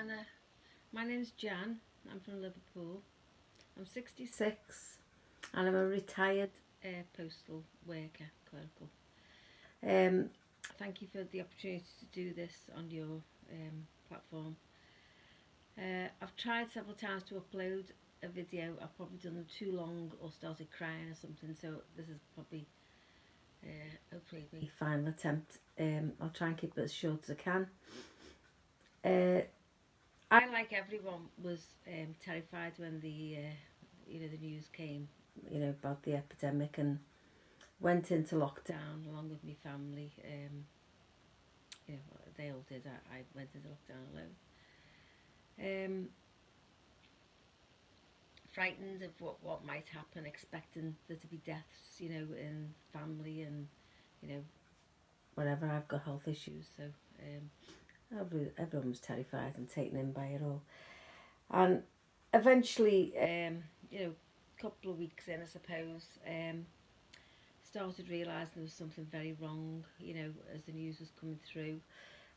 Anna. My name's Jan. I'm from Liverpool. I'm 66 and I'm a retired uh, postal worker, clerical. Um, thank you for the opportunity to do this on your um, platform. Uh, I've tried several times to upload a video. I've probably done them too long or started crying or something, so this is probably uh, hopefully final attempt. Um, I'll try and keep it as short as I can. Uh, I, like everyone, was um, terrified when the uh, you know the news came, you know about the epidemic, and went into lockdown along with my family. Um, you know, they all did. I, I went into lockdown alone. Um, frightened of what, what might happen, expecting there to be deaths, you know, in family and, you know, whatever. I've got health issues, so um, everyone was terrified and taken in by it all. And eventually, um, you know, a couple of weeks in, I suppose, um, started realising there was something very wrong, you know, as the news was coming through.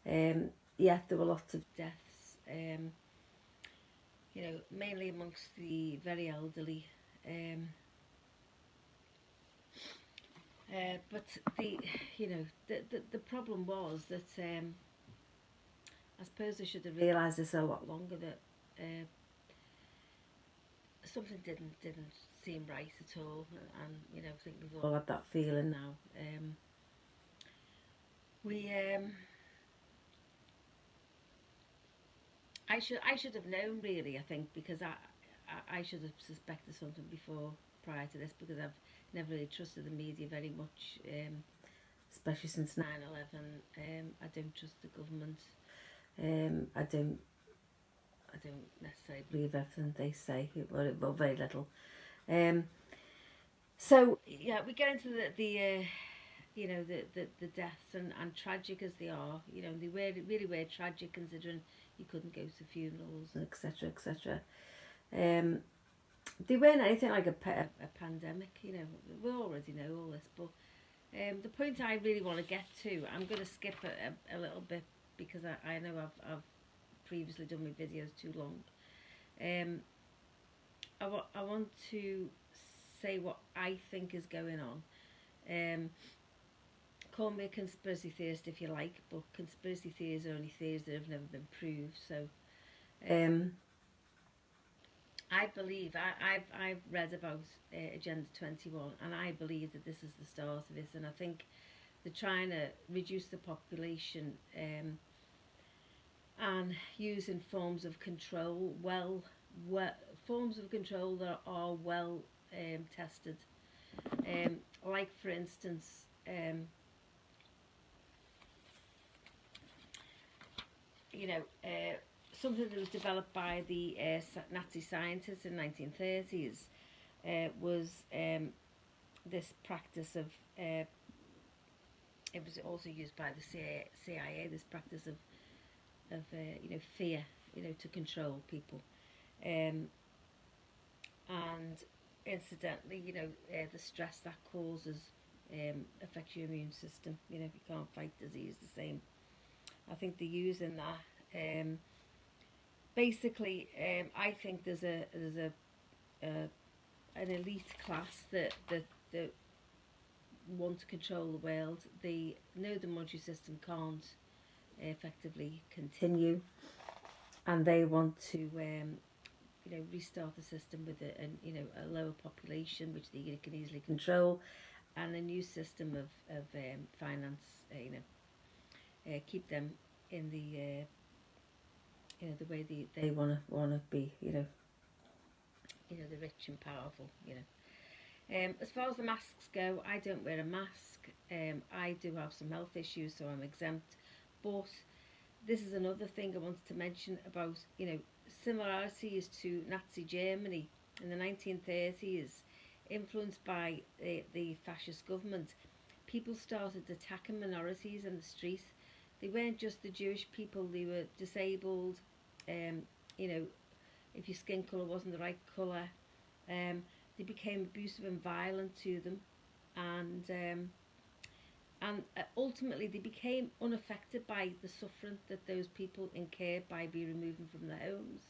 Um, yeah, there were lots of deaths. Um, you know, mainly amongst the very elderly. Um, uh, but the, you know, the, the, the problem was that um, I suppose I should have realised this a lot longer that uh, something didn't didn't seem right at all, and you know, I think we've all had that feeling now. Um, we um, I should I should have known really. I think because I I, I should have suspected something before prior to this because I've never really trusted the media very much, um, especially since 9/11. Um, I don't trust the government. Um, I don't I don't necessarily believe everything they say, well, very little. Um, so yeah, we get into the the uh, you know the, the the deaths and and tragic as they are, you know they were really were tragic considering you couldn't go to funerals and etc etc um they weren't anything like a, a, a pandemic you know we already know all this but um the point i really want to get to i'm going to skip a, a, a, little bit because i, I know I've, I've previously done my videos too long um I, wa I want to say what i think is going on um call me a conspiracy theorist if you like, but conspiracy theories are only theories that have never been proved. So, um, I believe I, have I've read about uh, Agenda 21, and I believe that this is the start of this. And I think they're trying to reduce the population um, and using forms of control well, well forms of control that are well um, tested. Um, like for instance, um, you know, uh, something that was developed by the uh, Nazi scientists in 1930s uh, was um, this practice of, uh, it was also used by the CIA, CIA this practice of, of uh, you know, fear, you know, to control people. Um, and incidentally, you know, uh, the stress that causes um, affects your immune system. You know, you can't fight disease the same I think they're using that. Um, basically, um, I think there's a there's a, a an elite class that that that want to control the world. They know the monetary system can't effectively continue, and they want to um, you know restart the system with a, a you know a lower population which they can easily control, and a new system of of um, finance. Uh, you know uh, keep them in the uh, you know the way they, they want to want to be you know you know the rich and powerful you know um, as far as the masks go I don't wear a mask. Um, I do have some health issues so I'm exempt. But this is another thing I wanted to mention about you know similarities to Nazi Germany. In the 1930s influenced by the, the fascist government people started attacking minorities in the street. They weren't just the Jewish people, they were disabled, um, you know, if your skin colour wasn't the right colour. Um, they became abusive and violent to them. And um, and uh, ultimately they became unaffected by the suffering that those people incurred by being removed from their homes.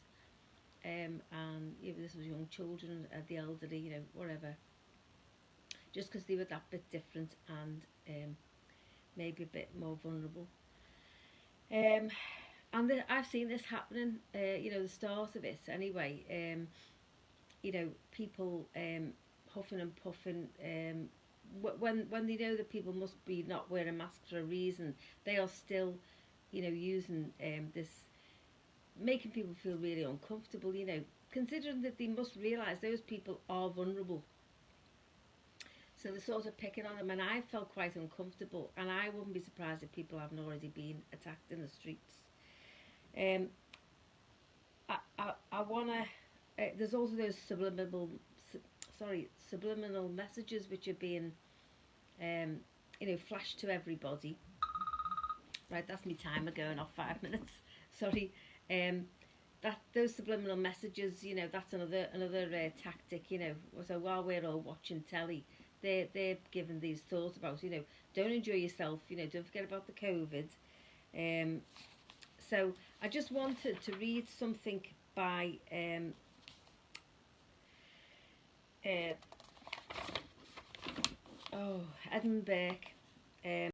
Um, and know, this was young children, uh, the elderly, you know, whatever. Just because they were that bit different and um, maybe a bit more vulnerable. Um, and the, I've seen this happening, uh, you know, the start of it anyway. Um, you know, people um, huffing and puffing. Um, when when they know that people must be not wearing masks for a reason, they are still, you know, using um, this, making people feel really uncomfortable. You know, considering that they must realise those people are vulnerable. So they're sort of picking on them, and I felt quite uncomfortable. And I wouldn't be surprised if people haven't already been attacked in the streets. Um, I, I, I want to. Uh, there's also those subliminal, su- sorry, subliminal messages which are being, um, you know, flashed to everybody. Right, that's me timer going off five minutes. sorry. Um, that those subliminal messages, you know, that's another another uh, tactic. You know, so while we're all watching telly, they they're giving these thoughts about, you know, don't enjoy yourself. You know, don't forget about the COVID. Um, so I just wanted to read something by um, uh, oh Edmund Burke. Um,